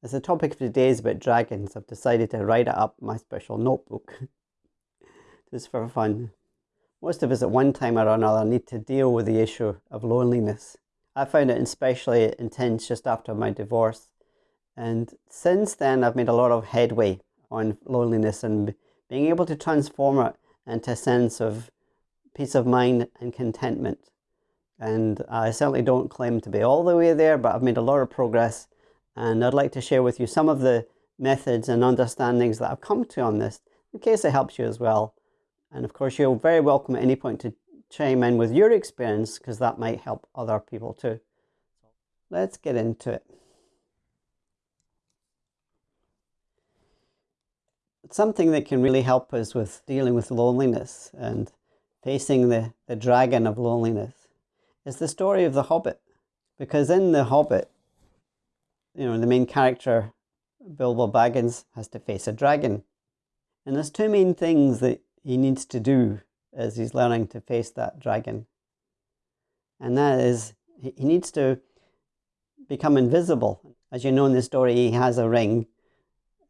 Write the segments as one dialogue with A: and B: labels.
A: As the topic of today is about dragons, I've decided to write it up in my special notebook. Just for fun. Most of us at one time or another need to deal with the issue of loneliness. I found it especially intense just after my divorce. And since then, I've made a lot of headway on loneliness and being able to transform it into a sense of peace of mind and contentment. And I certainly don't claim to be all the way there, but I've made a lot of progress and I'd like to share with you some of the methods and understandings that I've come to on this in case it helps you as well. And of course, you're very welcome at any point to chime in with your experience because that might help other people too. Let's get into it. Something that can really help us with dealing with loneliness and facing the, the dragon of loneliness is the story of the Hobbit. Because in the Hobbit, you know, the main character, Bilbo Baggins, has to face a dragon. And there's two main things that he needs to do as he's learning to face that dragon. And that is, he needs to become invisible. As you know in the story, he has a ring,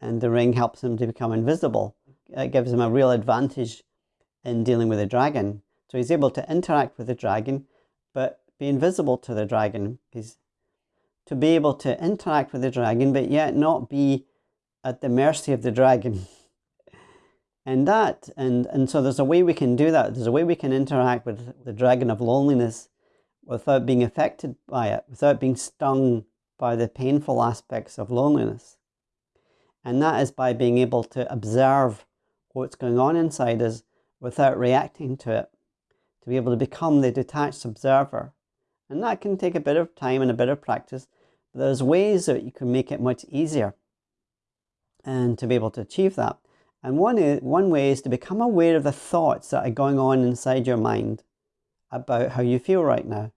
A: and the ring helps him to become invisible. It gives him a real advantage in dealing with a dragon. So he's able to interact with the dragon, but be invisible to the dragon. He's to be able to interact with the dragon, but yet not be at the mercy of the dragon. and that, and, and so there's a way we can do that. There's a way we can interact with the dragon of loneliness without being affected by it, without being stung by the painful aspects of loneliness. And that is by being able to observe what's going on inside us without reacting to it, to be able to become the detached observer. And that can take a bit of time and a bit of practice, there's ways that you can make it much easier and to be able to achieve that. And one, is, one way is to become aware of the thoughts that are going on inside your mind about how you feel right now.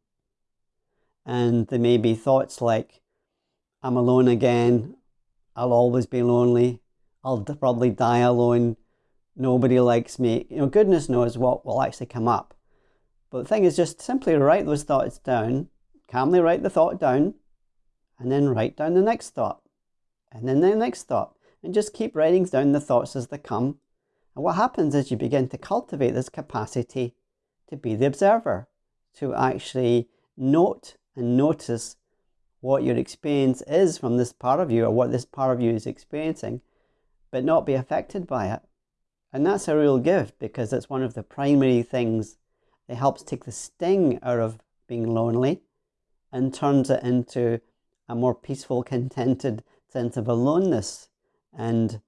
A: And there may be thoughts like, I'm alone again, I'll always be lonely, I'll probably die alone, nobody likes me. You know, goodness knows what will actually come up. But the thing is just simply write those thoughts down, calmly write the thought down, and then write down the next thought, and then the next thought, and just keep writing down the thoughts as they come. And what happens is you begin to cultivate this capacity to be the observer, to actually note and notice what your experience is from this part of you or what this part of you is experiencing, but not be affected by it. And that's a real gift because it's one of the primary things that helps take the sting out of being lonely and turns it into a more peaceful, contented sense of aloneness and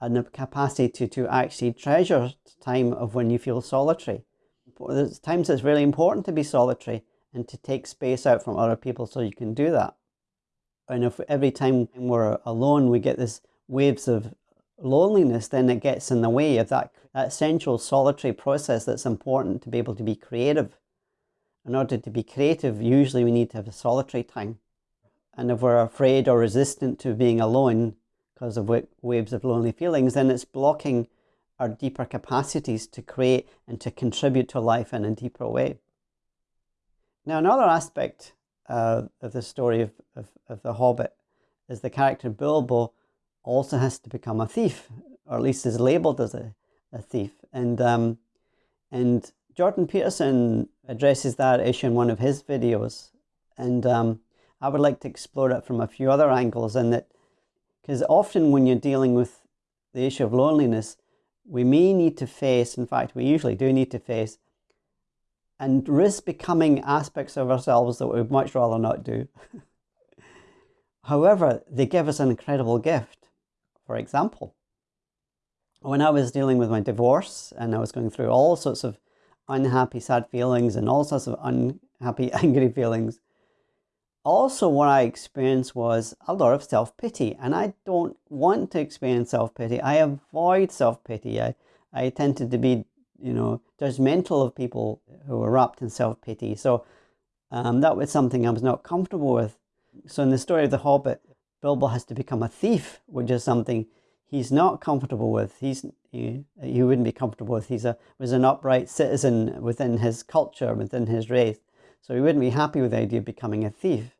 A: a capacity to, to actually treasure time of when you feel solitary. There's times it's really important to be solitary and to take space out from other people so you can do that. And if every time we're alone we get this waves of loneliness, then it gets in the way of that, that essential solitary process that's important to be able to be creative. In order to be creative, usually we need to have a solitary time. And if we're afraid or resistant to being alone because of waves of lonely feelings, then it's blocking our deeper capacities to create and to contribute to life in a deeper way. Now, another aspect uh, of the story of, of, of The Hobbit is the character Bilbo also has to become a thief, or at least is labelled as a, a thief. And, um, and Jordan Peterson addresses that issue in one of his videos. And um, I would like to explore it from a few other angles in that, because often when you're dealing with the issue of loneliness, we may need to face, in fact, we usually do need to face, and risk becoming aspects of ourselves that we'd much rather not do. However, they give us an incredible gift. For example, when I was dealing with my divorce and I was going through all sorts of unhappy, sad feelings and all sorts of unhappy, angry feelings, also what I experienced was a lot of self-pity and I don't want to experience self-pity. I avoid self-pity. I, I tended to be, you know, judgmental of people who were wrapped in self-pity. So um, that was something I was not comfortable with. So in the story of The Hobbit, Bilbo has to become a thief, which is something he's not comfortable with. He's he, he wouldn't be comfortable with. He's a was an upright citizen within his culture, within his race. So he wouldn't be happy with the idea of becoming a thief.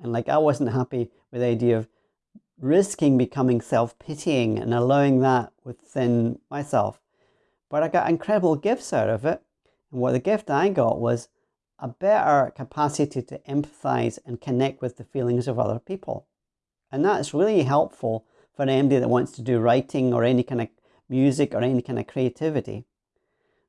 A: And like I wasn't happy with the idea of risking becoming self-pitying and allowing that within myself. But I got incredible gifts out of it. And what the gift I got was a better capacity to empathize and connect with the feelings of other people. And that's really helpful for anybody that wants to do writing or any kind of music or any kind of creativity.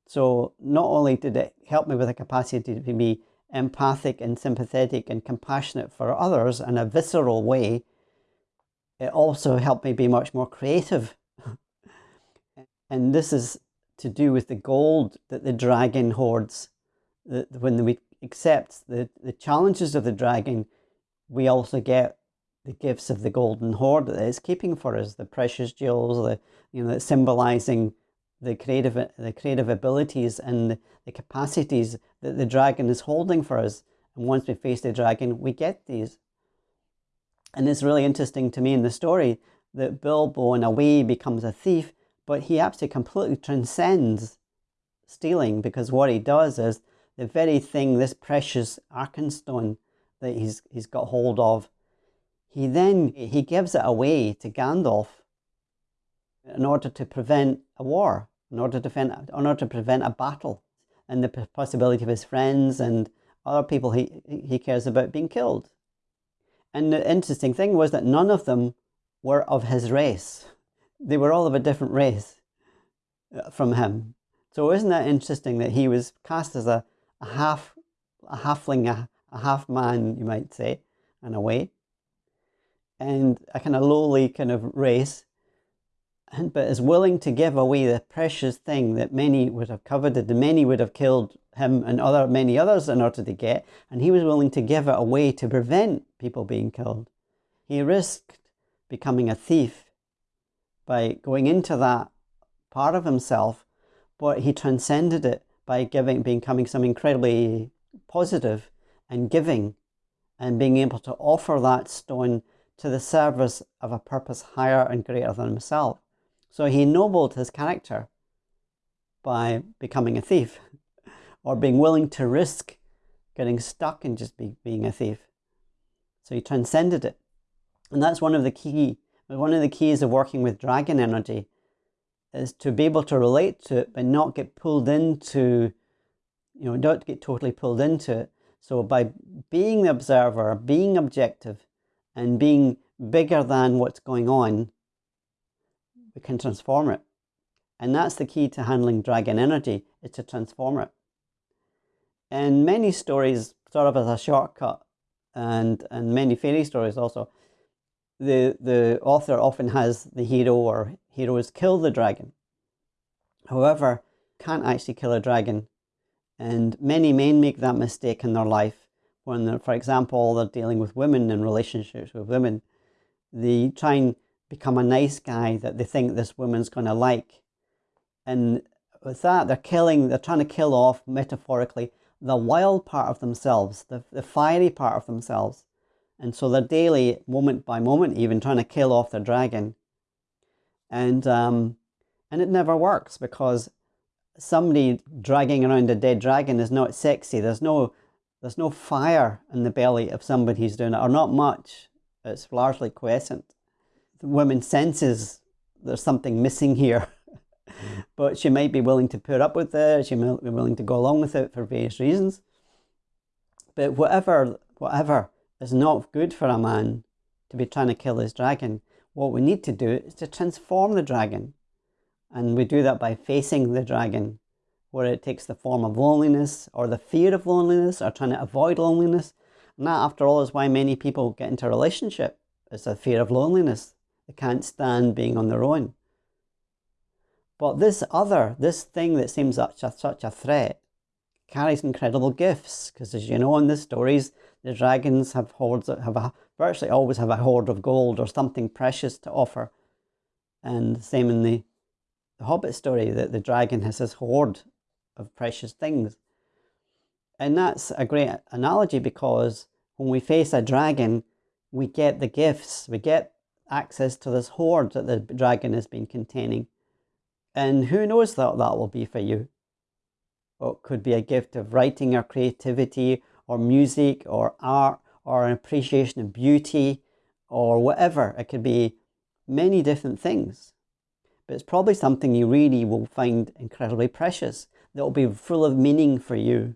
A: So not only did it help me with a capacity to be empathic and sympathetic and compassionate for others in a visceral way, it also helped me be much more creative. and this is to do with the gold that the dragon hoards. When we accept the, the challenges of the dragon, we also get the gifts of the golden hoard that it's keeping for us, the precious jewels, the you know, symbolizing the creative the creative abilities and the capacities that the dragon is holding for us. And once we face the dragon, we get these. And it's really interesting to me in the story that Bilbo in a way becomes a thief, but he actually completely transcends stealing because what he does is the very thing, this precious Arkenstone that he's, he's got hold of, he then he gives it away to Gandalf in order to prevent a war, in order to, defend, in order to prevent a battle and the possibility of his friends and other people he, he cares about being killed. And the interesting thing was that none of them were of his race. They were all of a different race uh, from him. So isn't that interesting that he was cast as a, a half a halfling, a, a half man, you might say, in a way and a kind of lowly kind of race, but is willing to give away the precious thing that many would have coveted, and many would have killed him and other many others in order to get, and he was willing to give it away to prevent people being killed. He risked becoming a thief by going into that part of himself, but he transcended it by giving, becoming something incredibly positive and giving and being able to offer that stone to the service of a purpose higher and greater than himself. So he ennobled his character by becoming a thief or being willing to risk getting stuck and just be, being a thief. So he transcended it. And that's one of the key, one of the keys of working with dragon energy is to be able to relate to it but not get pulled into, you know, don't get totally pulled into it. So by being the observer, being objective, and being bigger than what's going on, we can transform it. And that's the key to handling dragon energy, is to transform it. And many stories, sort of as a shortcut, and, and many fairy stories also, the, the author often has the hero or heroes kill the dragon. However, can't actually kill a dragon. And many men make that mistake in their life when, for example, they're dealing with women and relationships with women, they try and become a nice guy that they think this woman's going to like. And with that, they're killing, they're trying to kill off, metaphorically, the wild part of themselves, the, the fiery part of themselves. And so they're daily, moment by moment, even trying to kill off their dragon. And, um, and it never works because somebody dragging around a dead dragon is not sexy. There's no there's no fire in the belly of somebody who's doing it, or not much. It's largely quiescent. The woman senses there's something missing here, mm. but she might be willing to put up with it. She might be willing to go along with it for various reasons. But whatever, whatever is not good for a man to be trying to kill his dragon, what we need to do is to transform the dragon. And we do that by facing the dragon where it takes the form of loneliness or the fear of loneliness or trying to avoid loneliness. And that, after all, is why many people get into a relationship. It's a fear of loneliness. They can't stand being on their own. But this other, this thing that seems such a, such a threat, carries incredible gifts. Because as you know in the stories, the dragons have hoards, have a, virtually always have a hoard of gold or something precious to offer. And the same in the, the Hobbit story, that the dragon has this hoard of precious things. And that's a great analogy because when we face a dragon, we get the gifts, we get access to this hoard that the dragon has been containing. And who knows what that will be for you? It could be a gift of writing or creativity or music or art or an appreciation of beauty or whatever. It could be many different things. But it's probably something you really will find incredibly precious that will be full of meaning for you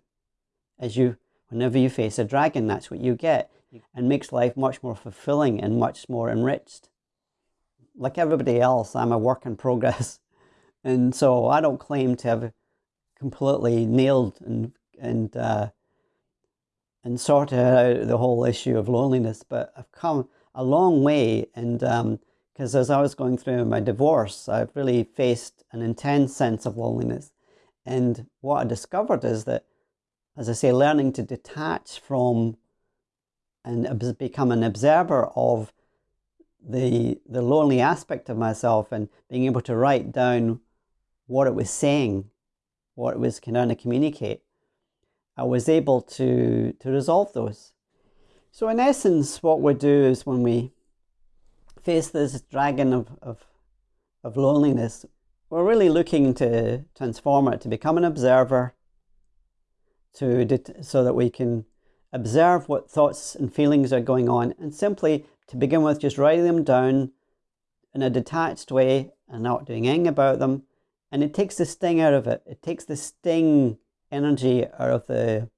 A: as you whenever you face a dragon that's what you get and makes life much more fulfilling and much more enriched. Like everybody else i'm a work in progress. And so i don't claim to have completely nailed and and uh, and sorted out the whole issue of loneliness but i've come a long way and because um, as i was going through my divorce i've really faced an intense sense of loneliness. And what i discovered is that as I say, learning to detach from and become an observer of the the lonely aspect of myself and being able to write down what it was saying, what it was trying to communicate, I was able to to resolve those. So in essence, what we do is when we face this dragon of, of, of loneliness, we're really looking to transform it to become an observer to so that we can observe what thoughts and feelings are going on and simply to begin with just writing them down in a detached way and not doing anything about them. And it takes the sting out of it. It takes the sting energy out of the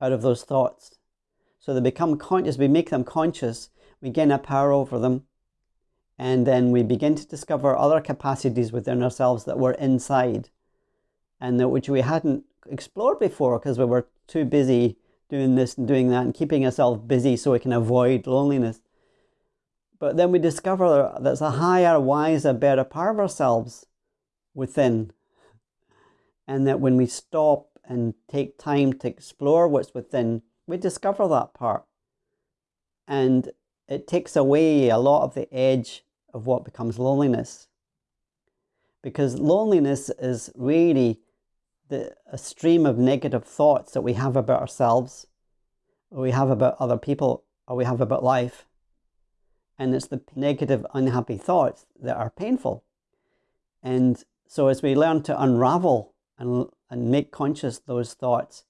A: out of those thoughts. So they become conscious we make them conscious we gain a power over them and then we begin to discover other capacities within ourselves that were inside and that which we hadn't explored before because we were too busy doing this and doing that and keeping ourselves busy so we can avoid loneliness. But then we discover that there's a higher, wiser, better part of ourselves within. And that when we stop and take time to explore what's within, we discover that part. And it takes away a lot of the edge of what becomes loneliness. Because loneliness is really the, a stream of negative thoughts that we have about ourselves, or we have about other people, or we have about life. And it's the negative, unhappy thoughts that are painful. And so as we learn to unravel and, and make conscious those thoughts,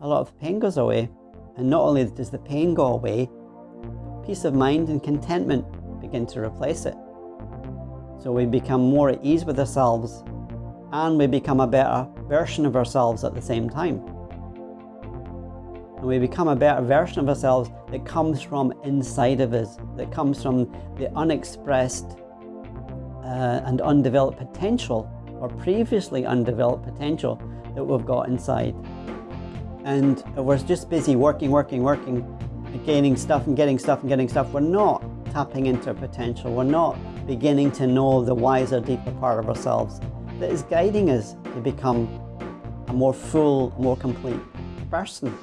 A: a lot of pain goes away. And not only does the pain go away, peace of mind and contentment begin to replace it. So we become more at ease with ourselves and we become a better version of ourselves at the same time. And we become a better version of ourselves that comes from inside of us, that comes from the unexpressed uh, and undeveloped potential or previously undeveloped potential that we've got inside. And we're just busy working, working, working, gaining stuff and getting stuff and getting stuff. We're not tapping into potential. We're not beginning to know the wiser, deeper part of ourselves that is guiding us to become a more full, more complete person.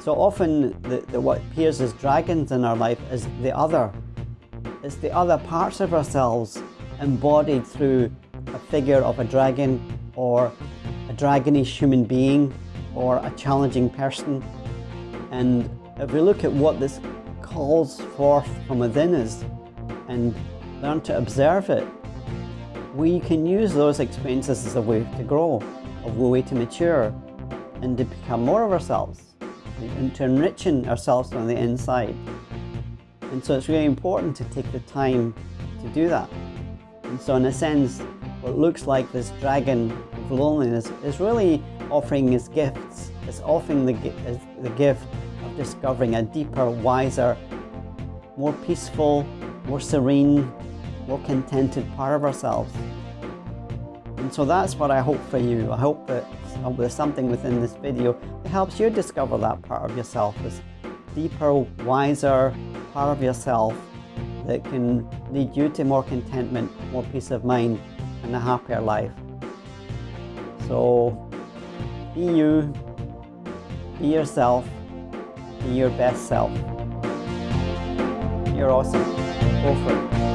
A: So often the, the, what appears as dragons in our life is the other. It's the other parts of ourselves embodied through a figure of a dragon or a dragonish human being or a challenging person. And if we look at what this calls forth from within us and learn to observe it we can use those experiences as a way to grow, a way to mature, and to become more of ourselves, and to enriching ourselves from the inside. And so it's really important to take the time to do that. And so in a sense, what looks like this dragon of loneliness is really offering his gifts. It's offering the, the gift of discovering a deeper, wiser, more peaceful, more serene, more contented part of ourselves. And so that's what I hope for you. I hope that there's something within this video that helps you discover that part of yourself, this deeper, wiser part of yourself that can lead you to more contentment, more peace of mind, and a happier life. So be you, be yourself, be your best self. You're awesome. Go for it.